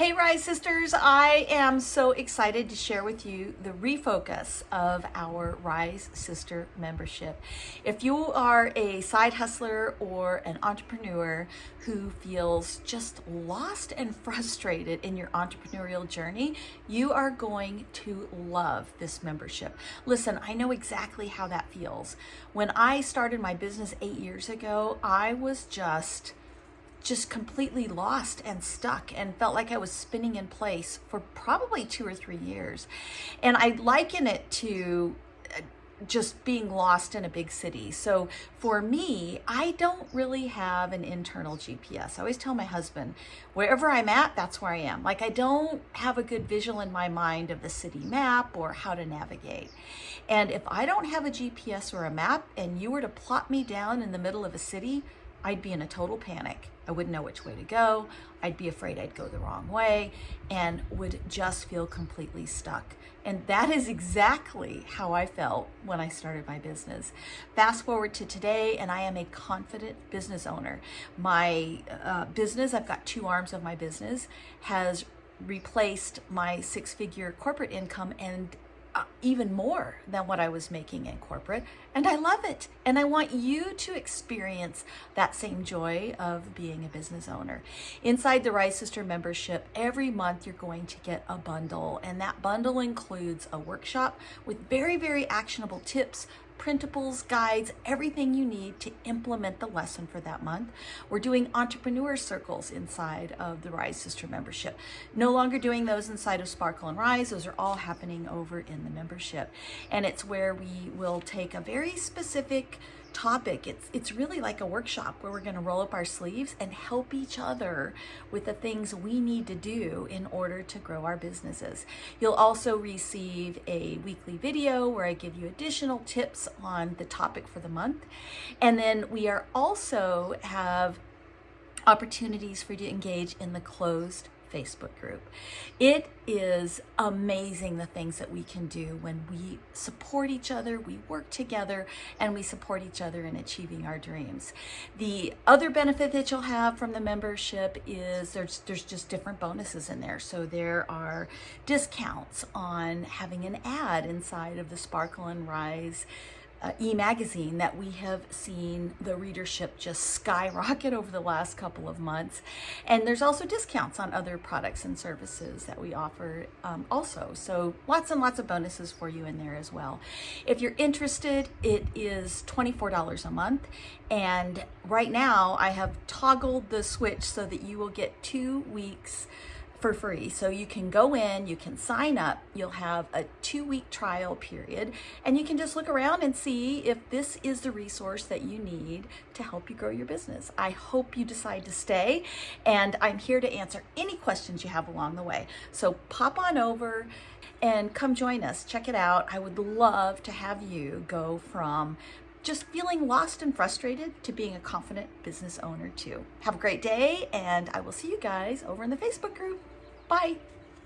Hey Rise Sisters, I am so excited to share with you the refocus of our Rise Sister membership. If you are a side hustler or an entrepreneur who feels just lost and frustrated in your entrepreneurial journey, you are going to love this membership. Listen, I know exactly how that feels. When I started my business eight years ago, I was just just completely lost and stuck and felt like I was spinning in place for probably two or three years. And I liken it to uh, just being lost in a big city. So for me, I don't really have an internal GPS. I always tell my husband, wherever I'm at, that's where I am. Like I don't have a good visual in my mind of the city map or how to navigate. And if I don't have a GPS or a map and you were to plot me down in the middle of a city, I'd be in a total panic. I wouldn't know which way to go. I'd be afraid I'd go the wrong way and would just feel completely stuck. And that is exactly how I felt when I started my business. Fast forward to today, and I am a confident business owner. My uh, business, I've got two arms of my business, has replaced my six figure corporate income and uh, even more than what I was making in corporate. And I love it. And I want you to experience that same joy of being a business owner. Inside the Rise Sister membership, every month you're going to get a bundle. And that bundle includes a workshop with very, very actionable tips printables, guides, everything you need to implement the lesson for that month. We're doing entrepreneur circles inside of the Rise Sister membership. No longer doing those inside of Sparkle and Rise. Those are all happening over in the membership. And it's where we will take a very specific topic. It's, it's really like a workshop where we're going to roll up our sleeves and help each other with the things we need to do in order to grow our businesses. You'll also receive a weekly video where I give you additional tips on the topic for the month. And then we are also have opportunities for you to engage in the closed Facebook group. It is amazing the things that we can do when we support each other, we work together, and we support each other in achieving our dreams. The other benefit that you'll have from the membership is there's, there's just different bonuses in there. So there are discounts on having an ad inside of the Sparkle and Rise uh, e-magazine that we have seen the readership just skyrocket over the last couple of months. And there's also discounts on other products and services that we offer um, also. So lots and lots of bonuses for you in there as well. If you're interested, it is $24 a month. And right now I have toggled the switch so that you will get two weeks for free. So you can go in, you can sign up, you'll have a two week trial period, and you can just look around and see if this is the resource that you need to help you grow your business. I hope you decide to stay, and I'm here to answer any questions you have along the way. So pop on over and come join us. Check it out. I would love to have you go from just feeling lost and frustrated to being a confident business owner too. Have a great day and I will see you guys over in the Facebook group. Bye.